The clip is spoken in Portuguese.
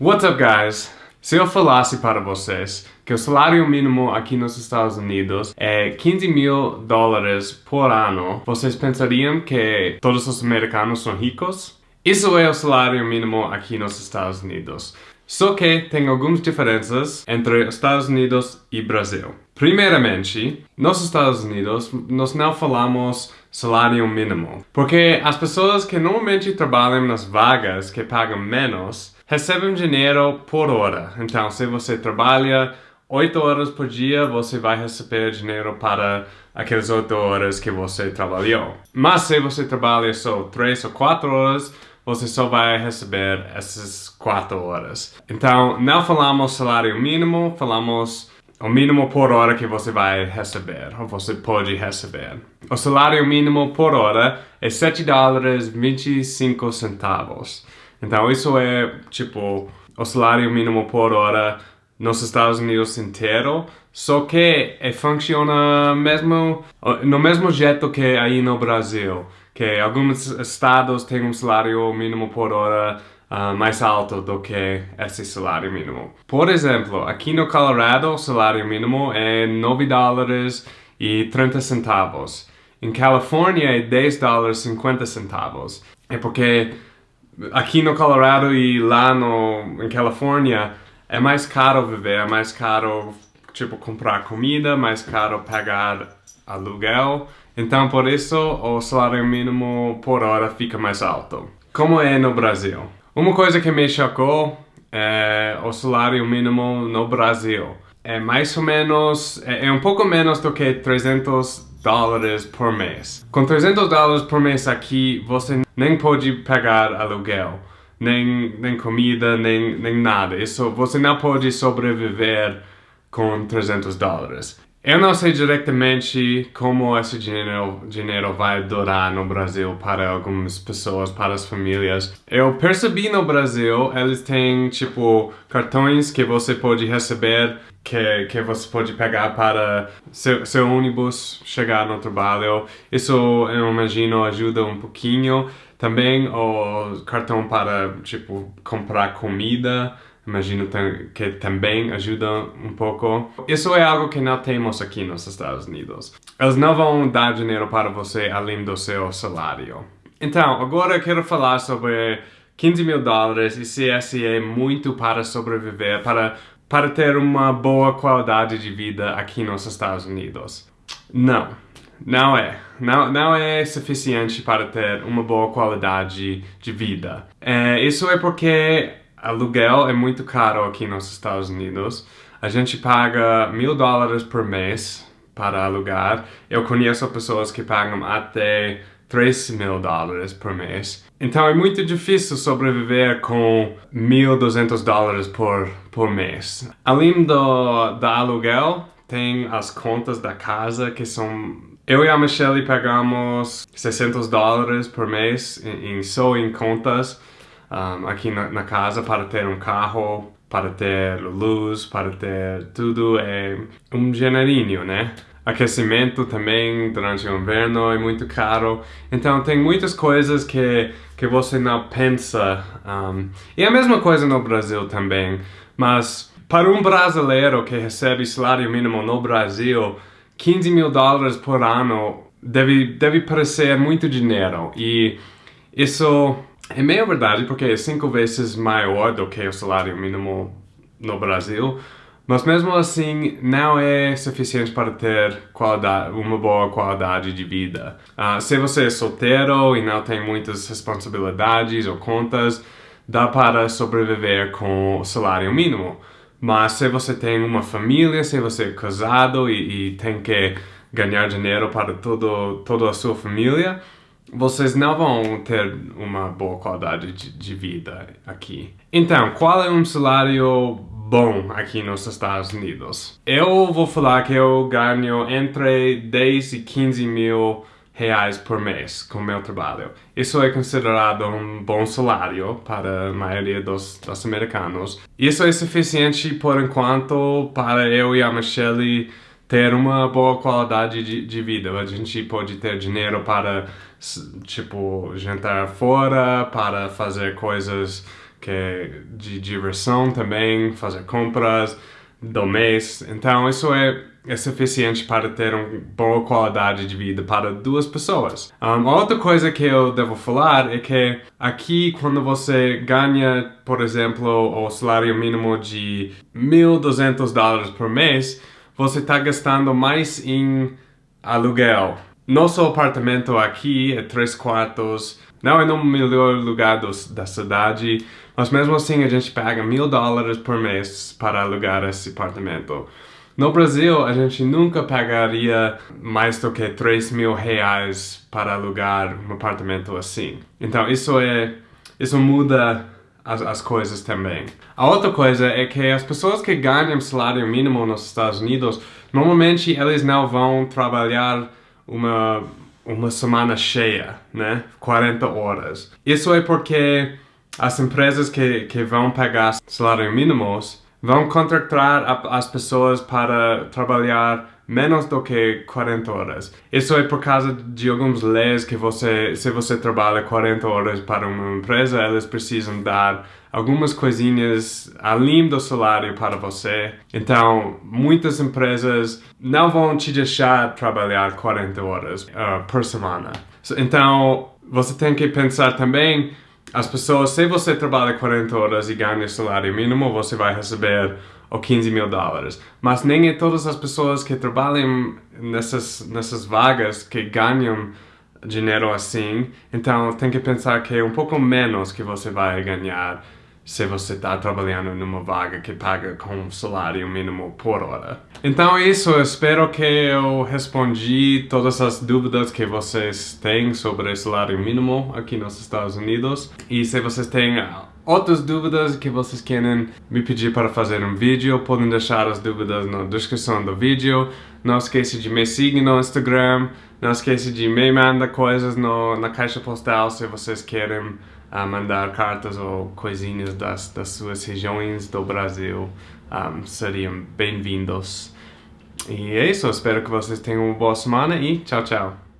What's up, guys? Se eu falasse para vocês que o salário mínimo aqui nos Estados Unidos é 15 mil dólares por ano, vocês pensariam que todos os americanos são ricos? Isso é o salário mínimo aqui nos Estados Unidos. Só que tem algumas diferenças entre Estados Unidos e Brasil. Primeiramente, nos Estados Unidos, nós não falamos salário mínimo, porque as pessoas que normalmente trabalham nas vagas que pagam menos recebem dinheiro por hora. Então, se você trabalha 8 horas por dia, você vai receber dinheiro para aquelas 8 horas que você trabalhou. Mas se você trabalha só 3 ou 4 horas, você só vai receber essas 4 horas. Então, não falamos salário mínimo, falamos o mínimo por hora que você vai receber, ou você pode receber. O salário mínimo por hora é 7 dólares 25 centavos. Então isso é tipo o salário mínimo por hora nos Estados Unidos inteiro, só que é, funciona mesmo no mesmo jeito que aí no Brasil, que alguns estados têm um salário mínimo por hora uh, mais alto do que esse salário mínimo. Por exemplo, aqui no Colorado o salário mínimo é 9 dólares e 30 centavos. Em Califórnia é 10 dólares e 50 centavos. É porque aqui no Colorado e lá no, em Califórnia é mais caro viver, é mais caro tipo comprar comida, mais caro pagar aluguel. Então por isso o salário mínimo por hora fica mais alto. Como é no Brasil? Uma coisa que me chocou é o salário mínimo no Brasil. É mais ou menos, é, é um pouco menos do que 300 dólares por mês. Com 300 dólares por mês aqui, você nem pode pagar aluguel, nem, nem comida, nem, nem nada. Isso, você não pode sobreviver com 300 dólares. Eu não sei diretamente como esse dinheiro, dinheiro vai durar no Brasil para algumas pessoas, para as famílias. Eu percebi no Brasil, eles têm, tipo, cartões que você pode receber, que, que você pode pegar para seu, seu ônibus chegar no trabalho. Isso, eu imagino, ajuda um pouquinho. Também o cartão para, tipo, comprar comida imagino que também ajuda um pouco. Isso é algo que não temos aqui nos Estados Unidos. Eles não vão dar dinheiro para você além do seu salário. Então, agora eu quero falar sobre 15 mil dólares e se esse é muito para sobreviver, para, para ter uma boa qualidade de vida aqui nos Estados Unidos. Não, não é. Não, não é suficiente para ter uma boa qualidade de vida. É, isso é porque aluguel é muito caro aqui nos Estados Unidos. A gente paga mil dólares por mês para alugar. Eu conheço pessoas que pagam até 3 mil dólares por mês. Então é muito difícil sobreviver com 1.200 dólares por, por mês. Além do, do aluguel, tem as contas da casa que são... Eu e a Michelle pagamos 600 dólares por mês em, em só em contas um, aqui na, na, casa para ter um carro, para ter luz, para ter tudo, é um dinheirinho, né? Aquecimento também durante o inverno é muito caro, então tem muitas coisas que, que você não pensa. Um, e a mesma coisa no Brasil também, mas para um brasileiro que recebe salário mínimo no Brasil, 15 mil dólares por ano deve, deve parecer muito dinheiro e isso é meio verdade porque é cinco vezes maior do que o salário mínimo no Brasil, mas mesmo assim não é suficiente para ter uma boa qualidade de vida. Uh, se você é solteiro e não tem muitas responsabilidades ou contas, dá para sobreviver com o salário mínimo. Mas se você tem uma família, se você é casado e, e tem que ganhar dinheiro para todo, toda a sua família, vocês não vão ter uma boa qualidade de, de, vida aqui. Então, qual é um salário bom aqui nos Estados Unidos? Eu vou falar que eu ganho entre 10 e 15 mil reais por mês com meu trabalho. Isso é considerado um bom salário para a maioria dos, dos americanos. Isso é suficiente por enquanto para eu e a Michelle ter uma boa qualidade de, de vida. A gente pode ter dinheiro para, tipo, jantar fora, para fazer coisas que é de diversão também, fazer compras do mês. Então, isso é, é suficiente para ter uma boa qualidade de vida para duas pessoas. Um, outra coisa que eu devo falar é que aqui, quando você ganha, por exemplo, o salário mínimo de 1.200 dólares por mês, você está gastando mais em aluguel. Nosso apartamento aqui é três quartos, não é no melhor lugar do, da cidade, mas mesmo assim a gente paga mil dólares por mês para alugar esse apartamento. No Brasil, a gente nunca pagaria mais do que 3 mil reais para alugar um apartamento assim. Então isso é... isso muda as, as coisas também. A outra coisa é que as pessoas que ganham salário mínimo nos Estados Unidos, normalmente eles não vão trabalhar uma, uma semana cheia, né? 40 horas. Isso é porque as empresas que, que vão pagar salário mínimos vão contratar as pessoas para trabalhar menos do que 40 horas. Isso é por causa de algumas leis que você, se você trabalha 40 horas para uma empresa, eles precisam dar algumas coisinhas além do salário para você. Então, muitas empresas não vão te deixar trabalhar 40 horas uh, por semana. Então, você tem que pensar também as pessoas, se você trabalha 40 horas e ganha salário mínimo, você vai receber ou 15 mil dólares. Mas nem é todas as pessoas que trabalham nessas, nessas vagas que ganham dinheiro assim. Então tem que pensar que é um pouco menos que você vai ganhar se você está trabalhando numa vaga que paga com salário mínimo por hora. Então é isso, espero que eu respondi todas as dúvidas que vocês têm sobre salário mínimo aqui nos Estados Unidos. E se vocês têm outras dúvidas que vocês querem me pedir para fazer um vídeo, podem deixar as dúvidas na descrição do vídeo. Não esqueça de me seguir no Instagram, não esqueça de me mandar coisas no, na caixa postal se vocês querem uh, mandar cartas ou coisinhas das, das suas regiões do Brasil. Um, seriam bem-vindos. E é isso, espero que vocês tenham uma boa semana e tchau, tchau.